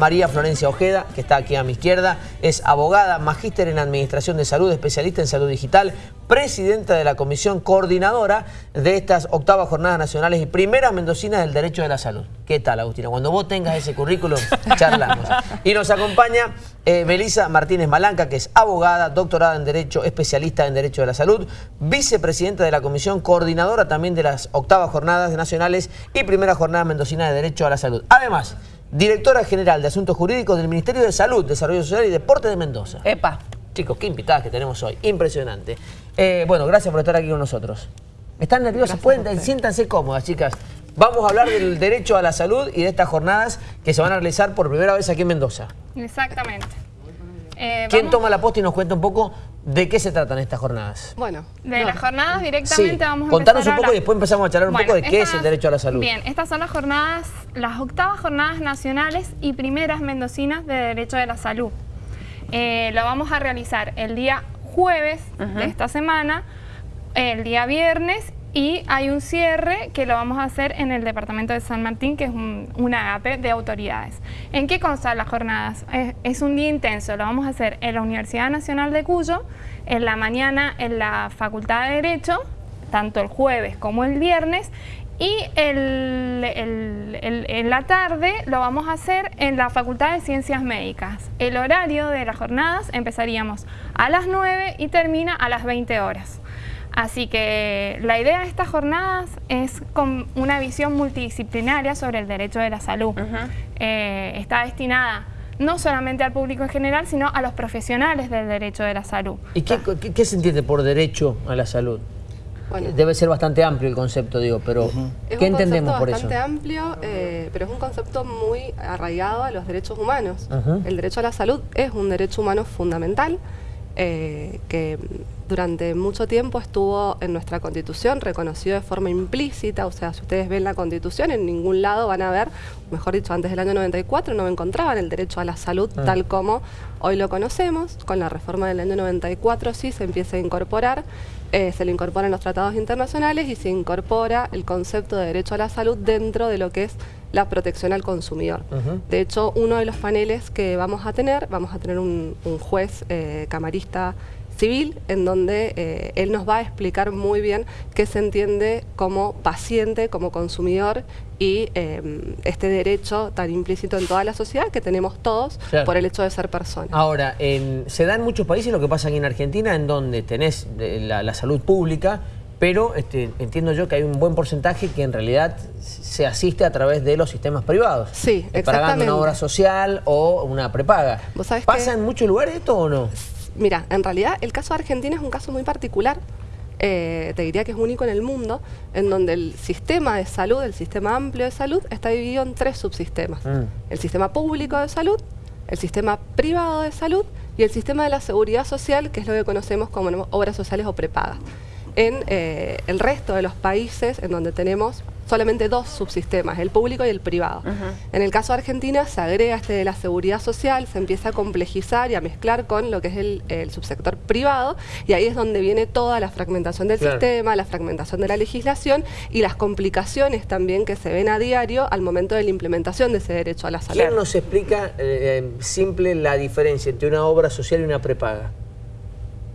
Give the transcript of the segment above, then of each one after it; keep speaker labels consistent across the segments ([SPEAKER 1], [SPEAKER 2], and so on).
[SPEAKER 1] María Florencia Ojeda, que está aquí a mi izquierda. Es abogada, magíster en Administración de Salud, especialista en salud digital, presidenta de la comisión coordinadora de estas octavas jornadas nacionales y primeras mendocinas del derecho de la salud. ¿Qué tal, Agustina? Cuando vos tengas ese currículum, charlamos. Y nos acompaña eh, Belisa Martínez Malanca, que es abogada, doctorada en Derecho, especialista en Derecho de la Salud, vicepresidenta de la comisión coordinadora también de las octavas jornadas nacionales y primera jornada mendocina de Derecho a la Salud. Además, directora general de Asuntos Jurídicos del Ministerio de Salud, Desarrollo Social y Deporte de Mendoza.
[SPEAKER 2] Epa.
[SPEAKER 1] Chicos, qué invitadas que tenemos hoy. Impresionante. Eh, bueno, gracias por estar aquí con nosotros. ¿Están nerviosas? Pueden, siéntanse cómodas, chicas. Vamos a hablar del derecho a la salud y de estas jornadas que se van a realizar por primera vez aquí en Mendoza.
[SPEAKER 3] Exactamente. Eh,
[SPEAKER 1] ¿Quién
[SPEAKER 3] vamos-
[SPEAKER 1] toma la posta y nos cuenta un poco de qué se tratan estas jornadas?
[SPEAKER 4] Bueno,
[SPEAKER 3] De
[SPEAKER 4] no.
[SPEAKER 3] las jornadas directamente
[SPEAKER 1] Sí,
[SPEAKER 3] vamos a
[SPEAKER 1] contanos un poco y después empezamos a charlar un
[SPEAKER 3] Bueno,
[SPEAKER 1] poco de qué es el derecho a la salud.
[SPEAKER 3] Bien, estas son las jornadas, las octavas jornadas nacionales y primeras mendocinas de derecho de la salud. Eh, lo vamos a realizar el día jueves de esta semana, el día viernes y hay un cierre que lo vamos a hacer en el departamento de San Martín, que es un, agape de autoridades. ¿En qué constan las jornadas? Es, un día intenso, lo vamos a hacer en la Universidad Nacional de Cuyo, en la mañana en la Facultad de Derecho, tanto el jueves como el viernes, y en la tarde lo vamos a hacer en la Facultad de Ciencias Médicas. El horario de las jornadas empezaríamos a las 9 y termina a las 20 horas. Así que la idea de estas jornadas es con una visión multidisciplinaria sobre el derecho de la salud. Eh, está destinada no solamente al público en general, sino a los profesionales del derecho de la salud.
[SPEAKER 1] ¿Y qué, qué- qué se entiende por derecho a la salud?
[SPEAKER 4] Bueno.
[SPEAKER 1] Debe ser bastante amplio el concepto, digo, pero
[SPEAKER 4] Es
[SPEAKER 1] ¿qué
[SPEAKER 4] un
[SPEAKER 1] entendemos
[SPEAKER 4] concepto
[SPEAKER 1] por eso?
[SPEAKER 4] bastante amplio, eh, pero es un concepto muy arraigado a los derechos humanos. El derecho a la salud es un derecho humano fundamental eh, que durante mucho tiempo estuvo en nuestra Constitución reconocido de forma implícita, o sea, si ustedes ven la Constitución, en ningún lado van a ver, mejor dicho, antes del año 94 no encontraban el derecho a la salud
[SPEAKER 1] Ah.
[SPEAKER 4] tal como hoy lo conocemos. Con la reforma del año 94 sí se empieza a incorporar, eh, se le incorporan los tratados internacionales y se incorpora el concepto de derecho a la salud dentro de lo que es la protección al consumidor. De hecho, uno de los paneles que vamos a tener, vamos a tener un, un juez eh, camarista civil en donde eh, él nos va a explicar muy bien qué se entiende como paciente, como consumidor y eh, este derecho tan implícito en toda la sociedad que tenemos todos
[SPEAKER 1] Claro.
[SPEAKER 4] por el hecho de ser personas.
[SPEAKER 1] Ahora, en- se da en muchos países lo que pasa aquí en Argentina, en donde tenés la, la salud pública, pero este, entiendo yo que hay un buen porcentaje que en realidad se asiste a través de los sistemas privados.
[SPEAKER 4] Sí,
[SPEAKER 1] Eh, Pagando
[SPEAKER 4] exactamente.
[SPEAKER 1] una obra social o una prepaga.
[SPEAKER 4] Vos sabés
[SPEAKER 1] ¿Pasa
[SPEAKER 4] que-
[SPEAKER 1] en muchos lugares esto o no?
[SPEAKER 4] Mira, en realidad el caso de Argentina es un caso muy particular. Eh, te diría que es único en el mundo, en donde el sistema de salud, el sistema amplio de salud, está dividido en tres subsistemas.
[SPEAKER 1] Mm.
[SPEAKER 4] El sistema público de salud, el sistema privado de salud y el sistema de la seguridad social, que es lo que conocemos como obras sociales o prepagas. En eh, el resto de los países en donde tenemos solamente dos subsistemas, el público y el privado. En el caso de Argentina se agrega este de la seguridad social, se empieza a complejizar y a mezclar con lo que es el, el subsector privado y ahí es donde viene toda la fragmentación del
[SPEAKER 1] Claro.
[SPEAKER 4] sistema, la fragmentación de la legislación y las complicaciones también que se ven a diario al momento de la implementación de ese derecho a la salud.
[SPEAKER 1] ¿Quién nos explica eh, eh, simple la diferencia entre una obra social y una prepaga?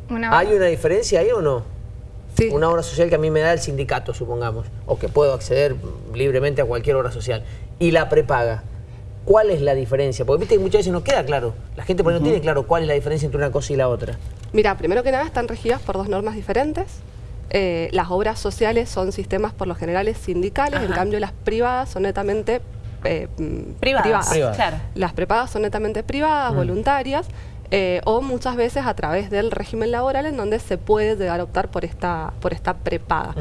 [SPEAKER 3] Una-
[SPEAKER 1] ¿Hay una diferencia ahí o no?
[SPEAKER 4] Sí.
[SPEAKER 1] Una obra social que a mí me da el sindicato, supongamos, o que puedo acceder libremente a cualquier obra social. Y la prepaga, ¿cuál es la diferencia? Porque viste que muchas veces no queda claro. La gente por ahí no tiene claro cuál es la diferencia entre una cosa y la otra.
[SPEAKER 4] Mira, primero que nada están regidas por dos normas diferentes. Eh, las obras sociales son sistemas por lo general sindicales, en cambio las privadas son netamente eh, mm,
[SPEAKER 2] Privadas,
[SPEAKER 1] Privadas.
[SPEAKER 2] claro.
[SPEAKER 4] Las prepagas son netamente privadas,
[SPEAKER 1] Mm.
[SPEAKER 4] voluntarias, eh, o muchas veces a través del régimen laboral en donde se puede llegar a optar por esta, por esta prepaga.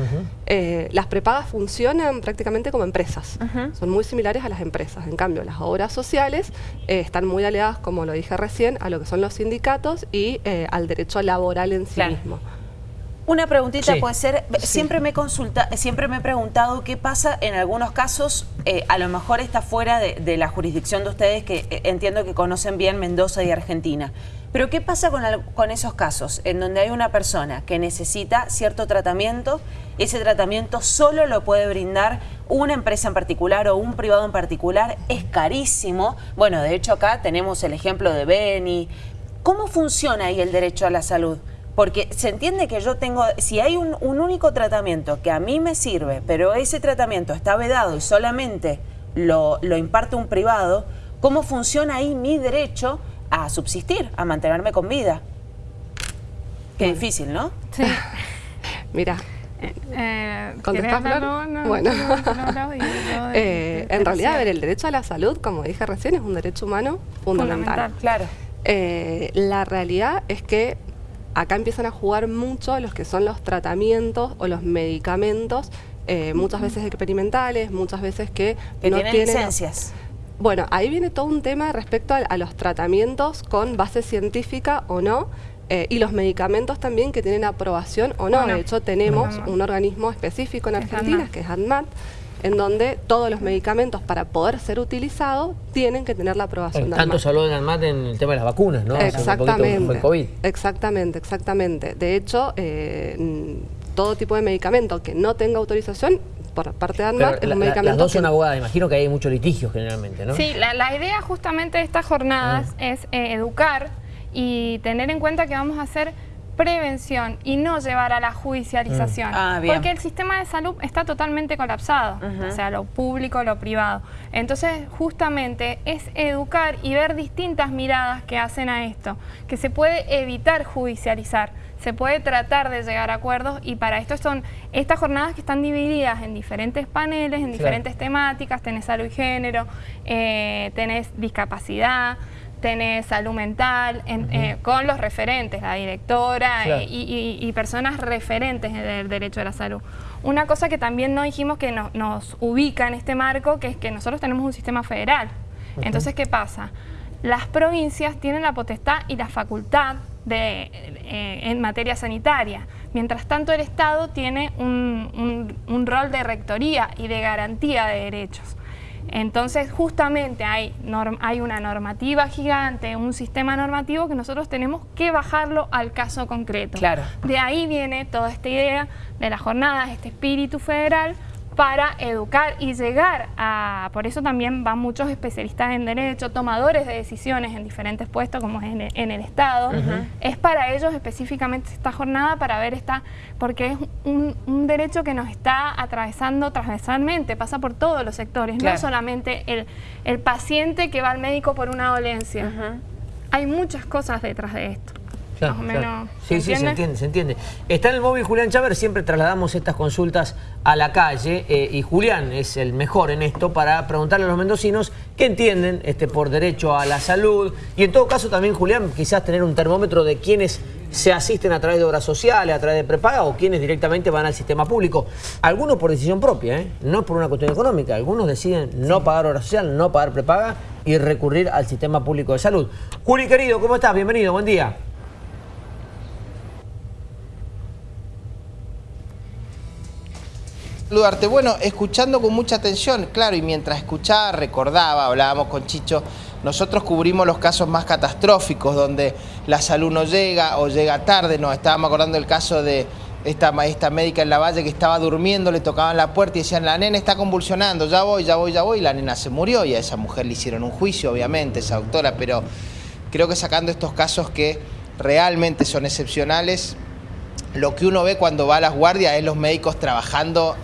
[SPEAKER 4] Eh, las prepagas funcionan prácticamente como empresas, son muy similares a las empresas. En cambio, las obras sociales eh, están muy aliadas, como lo dije recién, a lo que son los sindicatos y eh, al derecho laboral en sí
[SPEAKER 2] Claro.
[SPEAKER 4] mismo.
[SPEAKER 2] Una preguntita
[SPEAKER 1] Sí.
[SPEAKER 2] puede ser, siempre me consulta, siempre me he preguntado qué pasa en algunos casos, eh, a lo mejor está fuera de, de la jurisdicción de ustedes, que eh, entiendo que conocen bien Mendoza y Argentina, Pero ¿qué pasa con, con esos casos en donde hay una persona que necesita cierto tratamiento? Ese tratamiento solo lo puede brindar una empresa en particular o un privado en particular. Es carísimo. Bueno, de hecho acá tenemos el ejemplo de Beni. ¿Cómo funciona ahí el derecho a la salud? Porque se entiende que yo tengo, si hay un, único tratamiento que a mí me sirve, pero ese tratamiento está vedado y solamente lo, lo imparte un privado, ¿cómo funciona ahí mi derecho a subsistir, a mantenerme con vida? Qué difícil, ¿no?
[SPEAKER 4] Sí. Mira, eh, bueno, en realidad, ver, el derecho a la salud, como dije recién, es un derecho humano fundamental.
[SPEAKER 2] claro.
[SPEAKER 4] Eh, la realidad es que acá empiezan a jugar mucho los que son los tratamientos o los medicamentos, eh, muchas veces experimentales, muchas veces que,
[SPEAKER 2] no tienen, licencias.
[SPEAKER 4] Bueno, ahí viene todo un tema respecto a, los tratamientos con base científica o no, eh, y los medicamentos también que tienen aprobación o no. de hecho, tenemos un organismo específico en Argentina, que es ANMAT, en donde todos los medicamentos para poder ser utilizados tienen que tener la aprobación
[SPEAKER 1] de Tanto se habló en ANMAT en el tema de las vacunas, ¿no?
[SPEAKER 4] Exactamente, COVID. exactamente, exactamente. De hecho, eh, todo tipo de medicamento que no tenga autorización por parte de ANMAT
[SPEAKER 1] es un medicamento Las dos son abogadas, imagino que hay mucho litigio generalmente, ¿no?
[SPEAKER 3] Sí, la, idea justamente de estas jornadas mm. es eh, educar y tener en cuenta que vamos a hacer prevención y no llevar a la judicialización. Mm. Ah, porque el sistema de salud está totalmente colapsado, o sea, lo público, lo privado. Entonces, justamente es educar y ver distintas miradas que hacen a esto, que se puede evitar judicializar, se puede tratar de llegar a acuerdos y para esto son estas jornadas que están divididas en diferentes paneles, en diferentes temáticas, tenés salud y género, eh, tenés discapacidad, tenés salud mental, eh, con los referentes, la directora eh, y, personas referentes del derecho a la salud. Una cosa que también no dijimos que nos ubica en este marco, que es que nosotros tenemos un sistema federal. Entonces, ¿qué pasa? Las provincias tienen la potestad y la facultad de, eh, en materia sanitaria. Mientras tanto, el Estado tiene un rol de rectoría y de garantía de derechos. Entonces, justamente hay, hay una normativa gigante, un sistema normativo que nosotros tenemos que bajarlo al caso concreto.
[SPEAKER 2] Claro.
[SPEAKER 3] De ahí viene toda esta idea de las jornadas, este espíritu federal, para educar y llegar a... Por eso también van muchos especialistas en derecho, tomadores de decisiones en diferentes puestos, como es en el, Estado. Es para ellos específicamente esta jornada, para ver esta... Porque es un, derecho que nos está atravesando transversalmente, pasa por todos los sectores, no solamente el, el, paciente que va al médico por una dolencia. Hay muchas cosas detrás de esto. Más o menos.
[SPEAKER 1] Sí, sí, se entiende, se entiende. Está en el móvil Julián Chávez, siempre trasladamos estas consultas a la calle eh, y Julián es el mejor en esto para preguntarle a los mendocinos qué entienden este, por derecho a la salud y en todo caso también Julián quizás tener un termómetro de quienes se asisten a través de obras sociales, a través de prepaga o quienes directamente van al sistema público. Algunos por decisión propia, ¿eh? no por una cuestión económica. Algunos deciden no pagar obra social, no pagar prepaga y recurrir al sistema público de salud. Juli, querido, ¿cómo estás? Bienvenido, buen día.
[SPEAKER 5] Saludarte. Bueno, escuchando con mucha atención, claro, y mientras escuchaba, recordaba, hablábamos con Chicho, nosotros cubrimos los casos más catastróficos, donde la salud no llega o llega tarde. Nos estábamos acordando del caso de esta, esta médica en la valle que estaba durmiendo, le tocaban la puerta y decían, la nena está convulsionando, ya voy, ya voy, ya voy, y la nena se murió y a esa mujer le hicieron un juicio, obviamente, esa doctora, pero creo que sacando estos casos que realmente son excepcionales, lo que uno ve cuando va a las guardias es los médicos trabajando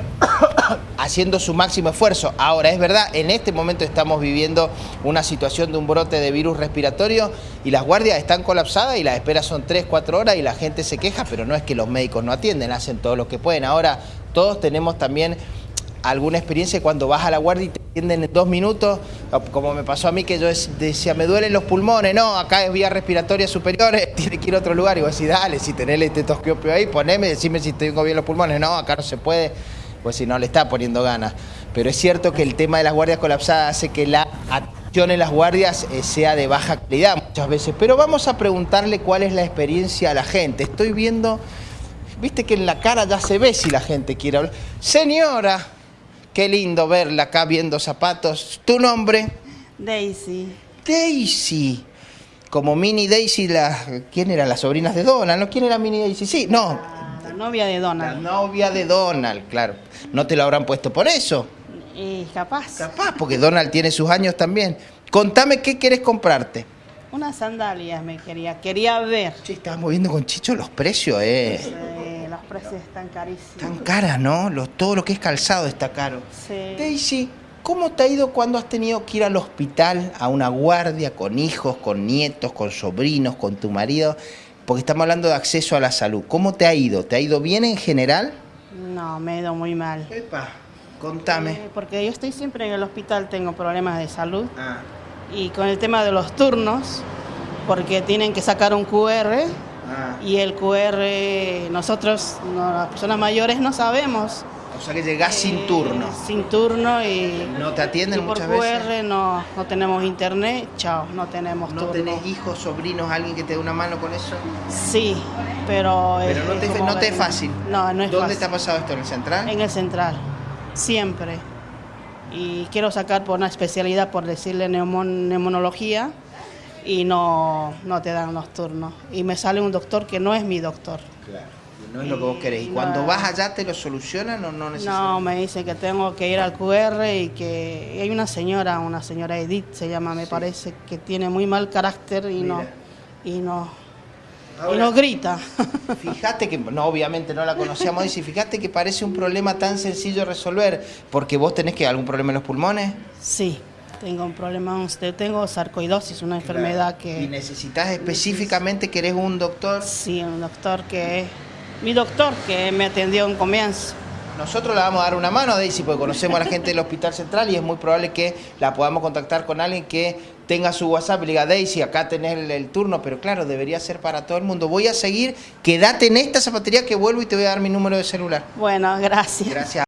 [SPEAKER 5] haciendo su máximo esfuerzo. Ahora, es verdad, en este momento estamos viviendo una situación de un brote de virus respiratorio y las guardias están colapsadas y las esperas son 3, 4 horas y la gente se queja, pero no es que los médicos no atienden, hacen todo lo que pueden. Ahora, todos tenemos también alguna experiencia cuando vas a la guardia y te atienden en dos minutos, como me pasó a mí que yo decía, me duelen los pulmones, no, acá es vía respiratoria superior, tiene que ir a otro lugar. Y vos decís, dale, si tenés el estetoscopio ahí, poneme, decime si tengo bien los pulmones. No, acá no se puede pues si no le está poniendo ganas. Pero es cierto que el tema de las guardias colapsadas hace que la atención en las guardias eh, sea de baja calidad muchas veces. Pero vamos a preguntarle cuál es la experiencia a la gente. Estoy viendo, viste que en la cara ya se ve si la gente quiere hablar. Señora, qué lindo verla acá viendo zapatos. ¿Tu nombre?
[SPEAKER 6] Daisy.
[SPEAKER 5] Daisy. como Mini Daisy, la, ¿quién era? Las sobrinas de Donald, ¿no? ¿Quién era Mini Daisy? Sí, no,
[SPEAKER 6] La novia de
[SPEAKER 5] la
[SPEAKER 6] Donald.
[SPEAKER 5] novia de Donald, claro. ¿No te lo habrán puesto por eso?
[SPEAKER 6] Y capaz.
[SPEAKER 5] Capaz, porque Donald tiene sus años también. Contame qué quieres comprarte.
[SPEAKER 6] Unas sandalias me quería. Quería ver.
[SPEAKER 5] Sí, estás moviendo con Chicho los precios, eh.
[SPEAKER 6] Los precios están carísimos.
[SPEAKER 5] Tan caras, ¿no? Lo- todo lo que es calzado está caro.
[SPEAKER 6] Sí.
[SPEAKER 5] Daisy, ¿cómo te ha ido cuando has tenido que ir al hospital a una guardia con hijos, con nietos, con sobrinos, con tu marido? Porque estamos hablando de acceso a la salud. ¿Cómo te ha ido? ¿Te ha ido bien en general?
[SPEAKER 6] No, me he ido muy mal.
[SPEAKER 5] Epa, contame.
[SPEAKER 6] Eh, porque yo estoy siempre en el hospital, tengo problemas de salud.
[SPEAKER 5] Ah,
[SPEAKER 6] Y con el tema de los turnos, porque tienen que sacar un QR
[SPEAKER 5] ah.
[SPEAKER 6] y el QR nosotros, no, las personas mayores, no sabemos.
[SPEAKER 5] O sea que llegás sin turno.
[SPEAKER 6] Sin turno y,
[SPEAKER 5] ¿No te atienden
[SPEAKER 6] y por
[SPEAKER 5] muchas
[SPEAKER 6] QR
[SPEAKER 5] veces?
[SPEAKER 6] no, no tenemos internet, chao, no tenemos
[SPEAKER 5] ¿No
[SPEAKER 6] turno.
[SPEAKER 5] tenés hijos, sobrinos, alguien que te dé una mano con eso?
[SPEAKER 6] Sí, pero...
[SPEAKER 5] Pero no te, no es fácil.
[SPEAKER 6] No, no es
[SPEAKER 5] ¿Dónde
[SPEAKER 6] fácil.
[SPEAKER 5] te ha pasado esto? ¿En el central?
[SPEAKER 6] En el central, siempre. Y quiero sacar por una especialidad, por decirle neumon- neumonología, y no, no te dan los turnos. Y me sale un doctor que no es mi doctor.
[SPEAKER 5] Claro. No es lo que vos querés. ¿Y
[SPEAKER 6] No.
[SPEAKER 5] cuando vas allá te lo solucionan o no necesitas?
[SPEAKER 6] No, me dice que tengo que ir al QR y que y hay una señora, una señora Edith se llama, me parece, que tiene muy mal carácter y no
[SPEAKER 5] Mira.
[SPEAKER 6] y no y no grita.
[SPEAKER 5] Fíjate que, no, obviamente no la conocíamos, dice, fíjate que parece un problema tan sencillo de resolver, porque vos tenés que algún problema en los pulmones.
[SPEAKER 6] sí, tengo un problema, usted tengo sarcoidosis, una enfermedad
[SPEAKER 5] Y
[SPEAKER 6] que
[SPEAKER 5] necesitas específicamente, querés un doctor.
[SPEAKER 6] sí, un doctor que mi doctor que me atendió en comienzo.
[SPEAKER 5] Nosotros le vamos a dar una mano a Daisy porque conocemos a la gente del Hospital Central y es muy probable que la podamos contactar con alguien que tenga su WhatsApp y le diga, Daisy, acá tenés el, el turno, pero claro, debería ser para todo el mundo. Voy a seguir, quédate en esta zapatería que vuelvo y te voy a dar mi número de celular.
[SPEAKER 6] Bueno, gracias.
[SPEAKER 5] Gracias.